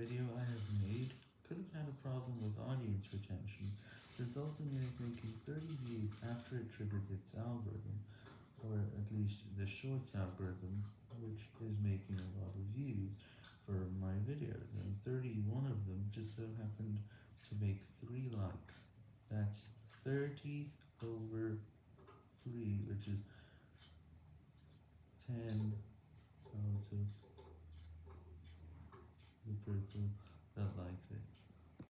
video I have made could have had a problem with audience retention, resulting in it making 30 views after it triggered its algorithm, or at least the shorts algorithm, which is making a lot of views for my videos, and 31 of them just so happened to make 3 likes. That's 30 over 3, which is 10 out of the that liked it.